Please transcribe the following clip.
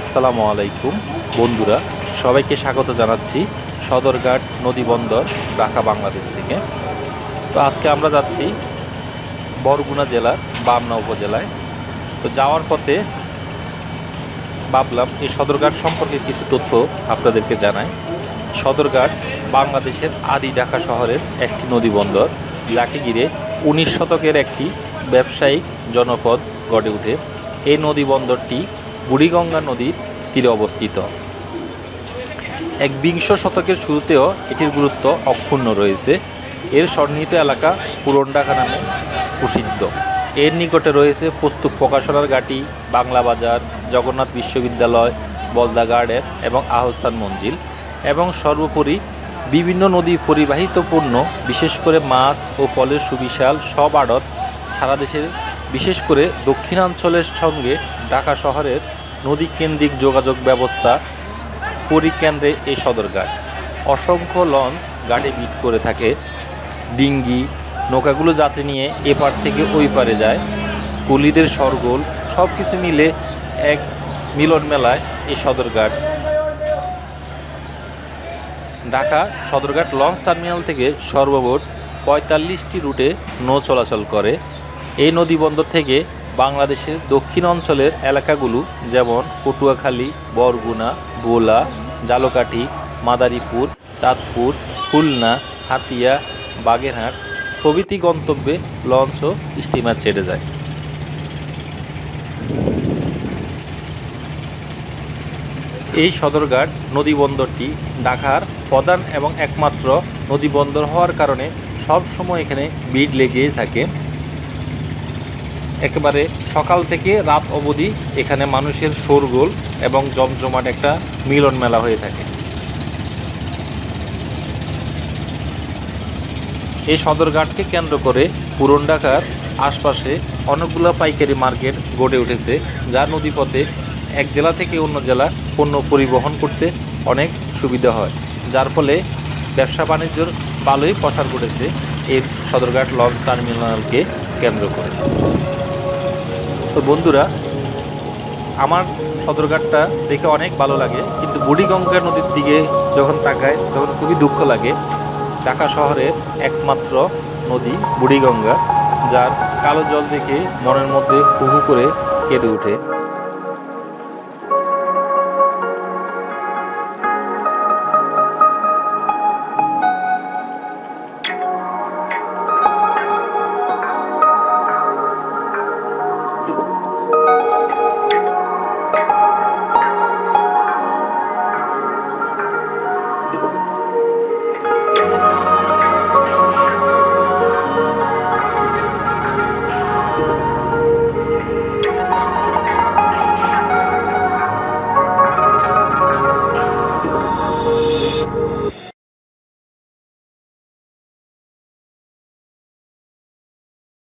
আসসালামু আলাইকুম, বন্ধুরা। সবাইকে স্বাগত জানাচ্ছি সদরঘাট নদী বন্দর, ঢাকা, বাংলাদেশ থেকে। তো আজকে আমরা যাচ্ছি বরগুনা জেলার বামনা উপজেলায়। তো যাওয়ার পথে ভাবলাম এই সদরঘাট সম্পর্কে কিছু তথ্য আপনাদেরকে জানাই। সদরঘাট বাংলাদেশের আদি ঢাকা শহরের একটি নদী বন্দর, যাকে ঘিরে উনিশ শতকের একটি ব্যবসায়িক জনপদ গড়ে ওঠে। এই নদী বন্দরটি বুড়িগঙ্গা নদীর তীরে অবস্থিত। এক বিংশ শতকের শুরুতেও এটির গুরুত্ব অক্ষুণ্ণ রয়েছে। এর সন্নিহিত এলাকা পুরন নামে প্রসিদ্ধ। এর নিকটে রয়েছে পুস্তক প্রকাশনার ঘাটি, বাংলা বাজার, জগন্নাথ বিশ্ববিদ্যালয়, বলদা গার্ডেন এবং আহসান মঞ্জিল এবং সর্বোপরি বিভিন্ন নদী পরিবাহিত পণ্য বিশেষ করে মাছ ও ফলের সুবিশাল সব আড়ত সারা দেশের বিশেষ করে দক্ষিণাঞ্চলের সঙ্গে ঢাকা শহরের নদী কেন্দ্রিক যোগাযোগ ব্যবস্থা পরিকেন্দ্রে এই সদরঘাট। অসংখ্য লঞ্চ ঘাটে বিট করে থাকে। ডিঙ্গি, নৌকাগুলো যাত্রী নিয়ে এপার থেকে ওই পারে যায়। কুলিদের সরগোল সব কিছু মিলে এক মিলন মেলায় এই সদরঘাট। ঢাকা সদরঘাট লঞ্চ টার্মিনাল থেকে সর্বমোট পঁয়তাল্লিশটি রুটে নৌ চলাচল করে। এই নদী বন্দর থেকে বাংলাদেশের দক্ষিণ অঞ্চলের এলাকাগুলো যেমন পটুয়াখালী, বরগুনা বোলা জালকাঠি, মাদারীপুর, চাঁদপুর, খুলনা, হাতিয়া, বাগেরহাট প্রভৃতি গন্তব্যে লঞ্চ ও স্টিমার ছেড়ে যায়। এই সদরঘাট নদীবন্দরটি ঢাকার প্রধান এবং একমাত্র নদীবন্দর হওয়ার কারণে সব সময় এখানে ভিড় লেগেই থাকে। একেবারে সকাল থেকে রাত অবধি এখানে মানুষের শোরগোল এবং জমজমাট একটা মিলন মেলা হয়ে থাকে। এই সদরঘাটকে কেন্দ্র করে পুরন ঢাকার আশপাশে অনেকগুলো পাইকারি মার্কেট গড়ে উঠেছে, যা নদীপথে এক জেলা থেকে অন্য জেলা পণ্য পরিবহন করতে অনেক সুবিধা হয়। যার ফলে ব্যবসা বাণিজ্যর ভালোই প্রসার ঘটেছে। এর সদরঘাট লঞ্চ টার্মিনালকে কেন্দ্র করে। তো বন্ধুরা, আমার সদরঘাটটা দেখে অনেক ভালো লাগে, কিন্তু বুড়িগঙ্গা নদীর দিকে যখন তাকায় তখন খুবই দুঃখ লাগে। ঢাকা শহরের একমাত্র নদী বুড়িগঙ্গা, যার কালো জল দেখে মনের মধ্যে হুহু করে কেঁদে ওঠে।